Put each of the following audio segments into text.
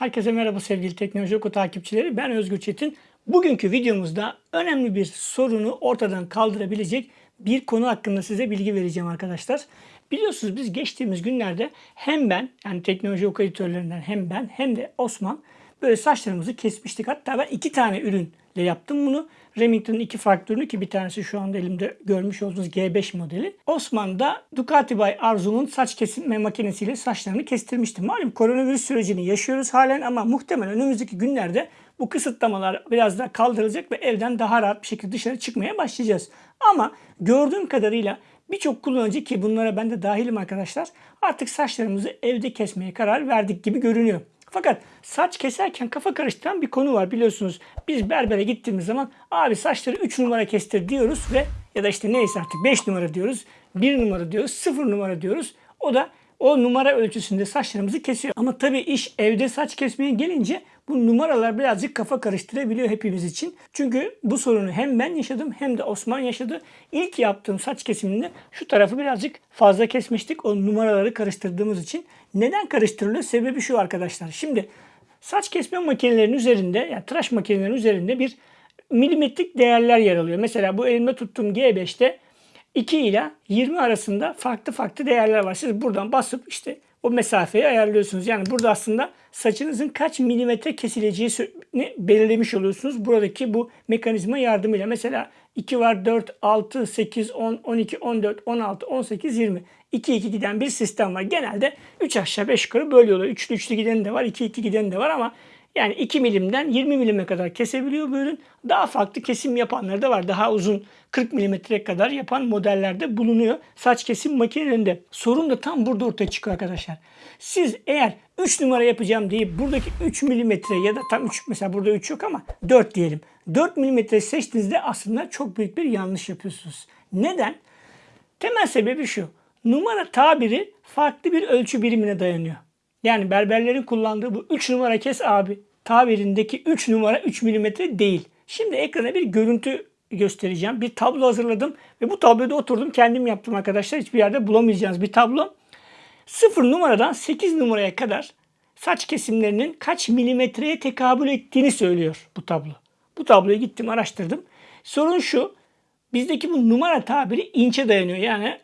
Herkese merhaba sevgili Teknoloji Oku takipçileri. Ben Özgür Çetin. Bugünkü videomuzda önemli bir sorunu ortadan kaldırabilecek bir konu hakkında size bilgi vereceğim arkadaşlar. Biliyorsunuz biz geçtiğimiz günlerde hem ben yani teknoloji oku editörlerinden hem ben hem de Osman böyle saçlarımızı kesmiştik. Hatta ben iki tane ürünle yaptım bunu. Remington'ın iki farklı ürünü ki bir tanesi şu anda elimde görmüş olduğunuz G5 modeli. Osman da Ducati by Arzu'nun saç kesim makinesiyle saçlarını kestirmişti. Malum koronavirüs sürecini yaşıyoruz halen ama muhtemelen önümüzdeki günlerde bu kısıtlamalar biraz daha kaldırılacak ve evden daha rahat bir şekilde dışarı çıkmaya başlayacağız. Ama gördüğüm kadarıyla birçok kullanıcı ki bunlara ben de dahilim arkadaşlar artık saçlarımızı evde kesmeye karar verdik gibi görünüyor. Fakat saç keserken kafa karıştıran bir konu var biliyorsunuz. Biz berbere gittiğimiz zaman abi saçları 3 numara kestir diyoruz ve ya da işte neyse artık 5 numara diyoruz, 1 numara diyoruz, 0 numara diyoruz. O da o numara ölçüsünde saçlarımızı kesiyor. Ama tabii iş evde saç kesmeye gelince bu numaralar birazcık kafa karıştırabiliyor hepimiz için. Çünkü bu sorunu hem ben yaşadım hem de Osman yaşadı. İlk yaptığım saç kesiminde şu tarafı birazcık fazla kesmiştik. O numaraları karıştırdığımız için. Neden karıştırılıyor? Sebebi şu arkadaşlar. Şimdi saç kesme makinelerinin üzerinde yani tıraş makinelerinin üzerinde bir milimetrik değerler yer alıyor. Mesela bu elimde tuttuğum G5'te 2 ile 20 arasında farklı farklı değerler var. Siz buradan basıp işte o mesafeyi ayarlıyorsunuz. Yani burada aslında saçınızın kaç milimetre kesileceğini belirlemiş oluyorsunuz. Buradaki bu mekanizma yardımıyla. Mesela 2 var 4, 6, 8, 10, 12, 14, 16, 18, 20. 2 2 giden bir sistem var. Genelde 3 aşağı 5 yukarı böyle oluyor. 3'lü 3'lü giden de var, 2 2 giden de var ama yani 2 milimden 20 milime kadar kesebiliyor bu ürün. Daha farklı kesim yapanları da var. Daha uzun 40 milimetre kadar yapan modellerde bulunuyor. Saç kesim makinelerinde. Sorun da tam burada ortaya çıkıyor arkadaşlar. Siz eğer 3 numara yapacağım deyip buradaki 3 milimetre ya da tam 3 mesela burada 3 yok ama 4 diyelim. 4 milimetre seçtiğinizde aslında çok büyük bir yanlış yapıyorsunuz. Neden? Temel sebebi şu. Numara tabiri farklı bir ölçü birimine dayanıyor. Yani berberlerin kullandığı bu 3 numara kes abi tabirindeki 3 numara 3 milimetre değil. Şimdi ekrana bir görüntü göstereceğim. Bir tablo hazırladım ve bu tabloda oturdum kendim yaptım arkadaşlar. Hiçbir yerde bulamayacağınız bir tablo. 0 numaradan 8 numaraya kadar saç kesimlerinin kaç milimetreye tekabül ettiğini söylüyor bu tablo. Bu tabloyu gittim araştırdım. Sorun şu. Bizdeki bu numara tabiri inçe dayanıyor. Yani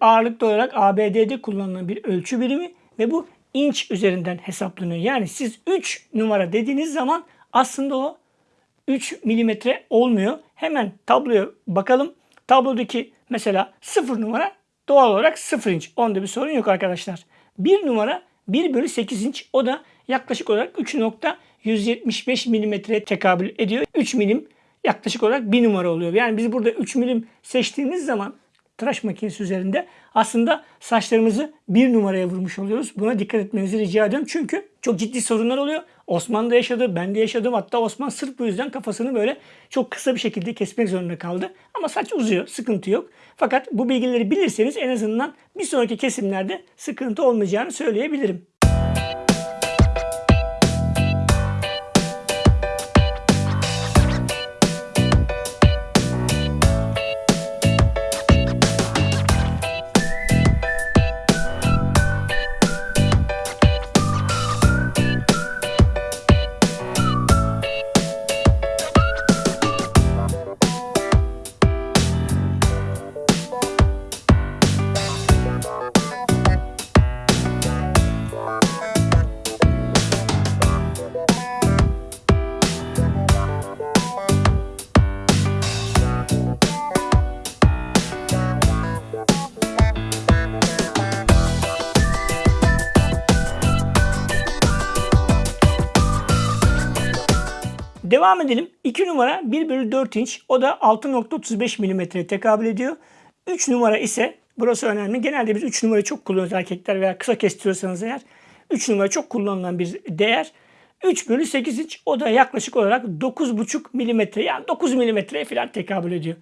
ağırlıklı olarak ABD'de kullanılan bir ölçü birimi ve bu inç üzerinden hesaplanıyor. Yani siz 3 numara dediğiniz zaman aslında o 3 milimetre olmuyor. Hemen tabloya bakalım. Tablodaki mesela 0 numara doğal olarak 0 inç. Onda bir sorun yok arkadaşlar. 1 numara 1 bölü 8 inç. O da yaklaşık olarak 3.175 milimetreye tekabül ediyor. 3 milim yaklaşık olarak 1 numara oluyor. Yani biz burada 3 milim seçtiğimiz zaman tıraş makinesi üzerinde aslında saçlarımızı bir numaraya vurmuş oluyoruz. Buna dikkat etmenizi rica ediyorum. Çünkü çok ciddi sorunlar oluyor. Osman da yaşadı, ben de yaşadım. Hatta Osman sırf bu yüzden kafasını böyle çok kısa bir şekilde kesmek zorunda kaldı. Ama saç uzuyor, sıkıntı yok. Fakat bu bilgileri bilirseniz en azından bir sonraki kesimlerde sıkıntı olmayacağını söyleyebilirim. Devam edelim. 2 numara 1 bölü 4 inç. O da 6.35 milimetreye tekabül ediyor. 3 numara ise burası önemli. Genelde biz 3 numarayı çok kullanıyoruz erkekler veya kısa kestiriyorsanız eğer. 3 numara çok kullanılan bir değer. 3 bölü 8 inç o da yaklaşık olarak 9,5 milimetre yani 9 milimetreye falan tekabül ediyor.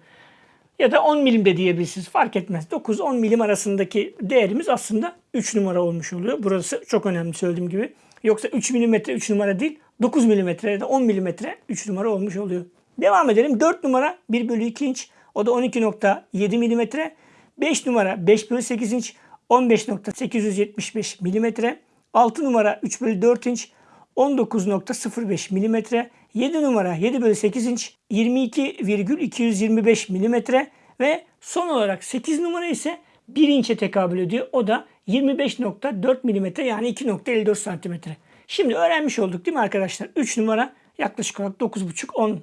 Ya da 10 milim de diyebilirsiniz fark etmez. 9-10 milim arasındaki değerimiz aslında 3 numara olmuş oluyor. Burası çok önemli söylediğim gibi. Yoksa 3 milimetre 3 numara değil 9 mm ya da 10 mm 3 numara olmuş oluyor. Devam edelim. 4 numara 1 bölü 2 inç. O da 12.7 mm. 5 numara 5 bölü 8 inç. 15.875 mm. 6 numara 3 bölü 4 inç. 19.05 mm, 7 numara 7 bölü 8 inç 22,225 mm ve son olarak 8 numara ise 1 inçe tekabül ediyor. O da 25.4 mm yani 2.54 cm. Şimdi öğrenmiş olduk değil mi arkadaşlar? 3 numara yaklaşık olarak 9.5-10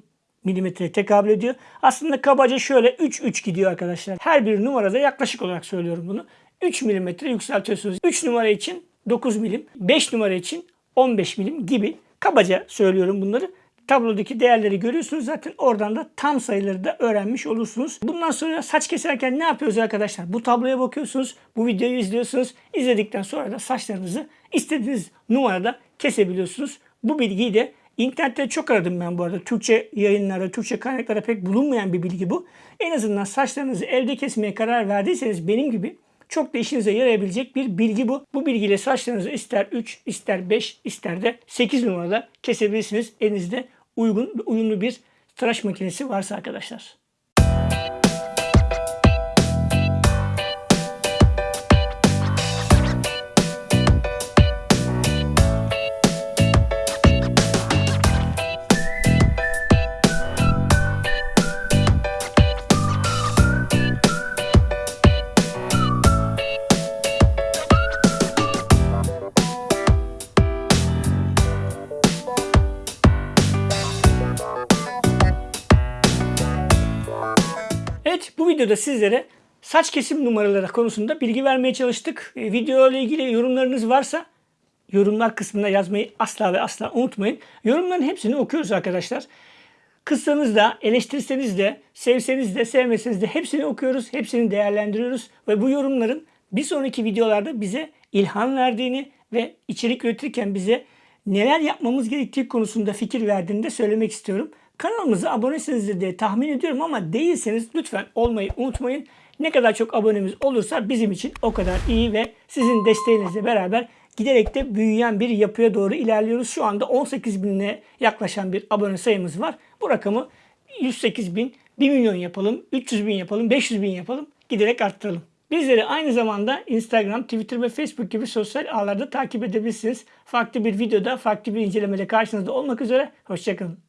milimetreye tekabül ediyor. Aslında kabaca şöyle 3-3 gidiyor arkadaşlar. Her bir numarada yaklaşık olarak söylüyorum bunu. 3 milimetre yükseltiyorsunuz. 3 numara için 9 milim, 5 numara için 15 milim gibi kabaca söylüyorum bunları. Tablodaki değerleri görüyorsunuz zaten oradan da tam sayıları da öğrenmiş olursunuz. Bundan sonra saç keserken ne yapıyoruz arkadaşlar? Bu tabloya bakıyorsunuz, bu videoyu izliyorsunuz. İzledikten sonra da saçlarınızı istediğiniz numarada kesebiliyorsunuz. Bu bilgiyi de internette çok aradım ben bu arada. Türkçe yayınlarda, Türkçe kaynaklara pek bulunmayan bir bilgi bu. En azından saçlarınızı elde kesmeye karar verdiyseniz benim gibi çok da işinize yarayabilecek bir bilgi bu. Bu bilgiyle saçlarınızı ister 3, ister 5, ister de 8 numarada kesebilirsiniz. Elinizde uygun, uyumlu bir tıraş makinesi varsa arkadaşlar. Videoda sizlere saç kesim numaraları konusunda bilgi vermeye çalıştık. E, video ile ilgili yorumlarınız varsa yorumlar kısmına yazmayı asla ve asla unutmayın. Yorumların hepsini okuyoruz arkadaşlar. Kızsanız da, eleştirseniz de, sevseniz de, sevmeseniz de hepsini okuyoruz, hepsini değerlendiriyoruz. Ve bu yorumların bir sonraki videolarda bize ilham verdiğini ve içerik üretirken bize neler yapmamız gerektiği konusunda fikir verdiğini de söylemek istiyorum. Kanalımıza abonesinizdir diye tahmin ediyorum ama değilseniz lütfen olmayı unutmayın. Ne kadar çok abonemiz olursa bizim için o kadar iyi ve sizin desteğinizle beraber giderek de büyüyen bir yapıya doğru ilerliyoruz. Şu anda 18 binine yaklaşan bir abone sayımız var. Bu rakamı 108 bin, 1 milyon yapalım, 300 bin yapalım, 500 bin yapalım. Giderek arttıralım. Bizleri aynı zamanda Instagram, Twitter ve Facebook gibi sosyal ağlarda takip edebilirsiniz. Farklı bir videoda, farklı bir incelemede karşınızda olmak üzere. Hoşçakalın.